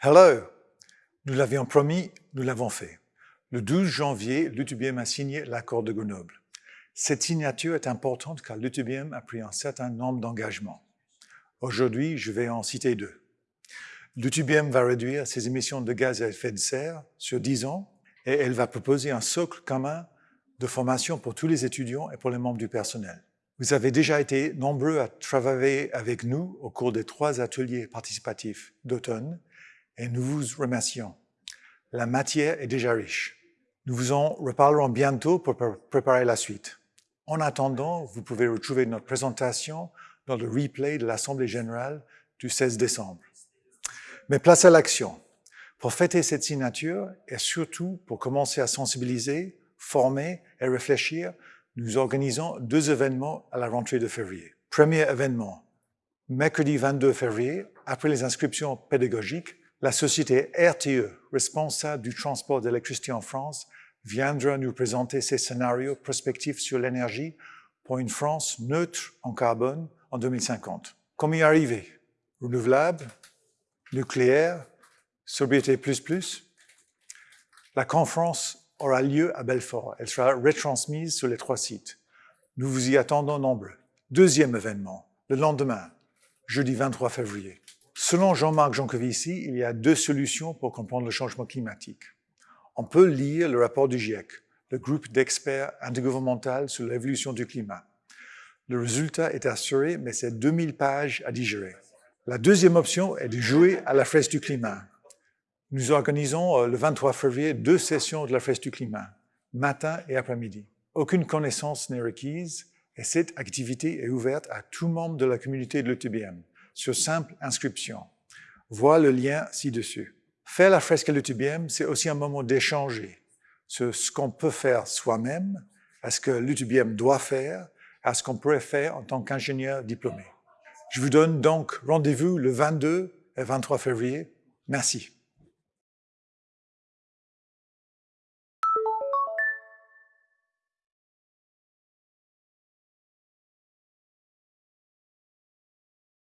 Hello! Nous l'avions promis, nous l'avons fait. Le 12 janvier, l'UTBM a signé l'accord de Grenoble. Cette signature est importante car l'UTBM a pris un certain nombre d'engagements. Aujourd'hui, je vais en citer deux. L'UTBM va réduire ses émissions de gaz à effet de serre sur 10 ans et elle va proposer un socle commun de formation pour tous les étudiants et pour les membres du personnel. Vous avez déjà été nombreux à travailler avec nous au cours des trois ateliers participatifs d'automne et nous vous remercions. La matière est déjà riche. Nous vous en reparlerons bientôt pour préparer la suite. En attendant, vous pouvez retrouver notre présentation dans le replay de l'Assemblée générale du 16 décembre. Mais place à l'action. Pour fêter cette signature et surtout pour commencer à sensibiliser, former et réfléchir, nous organisons deux événements à la rentrée de février. Premier événement, mercredi 22 février, après les inscriptions pédagogiques, la société RTE, responsable du transport d'électricité en France, viendra nous présenter ses scénarios prospectifs sur l'énergie pour une France neutre en carbone en 2050. Comment y arriver Renouvelable, nucléaire, sobriété plus plus. La conférence aura lieu à Belfort. Elle sera retransmise sur les trois sites. Nous vous y attendons nombreux. Deuxième événement, le lendemain, jeudi 23 février. Selon Jean-Marc Jancovici, il y a deux solutions pour comprendre le changement climatique. On peut lire le rapport du GIEC, le groupe d'experts intergouvernemental sur l'évolution du climat. Le résultat est assuré, mais c'est 2000 pages à digérer. La deuxième option est de jouer à la fraise du climat. Nous organisons euh, le 23 février deux sessions de la fraise du climat, matin et après-midi. Aucune connaissance n'est requise et cette activité est ouverte à tout membre de la communauté de l'ETBM sur simple inscription. Vois le lien ci-dessus. Faire la fresque à l'UTBM, c'est aussi un moment d'échanger sur ce qu'on peut faire soi-même, à ce que l'UTBM doit faire, à ce qu'on pourrait faire en tant qu'ingénieur diplômé. Je vous donne donc rendez-vous le 22 et 23 février. Merci.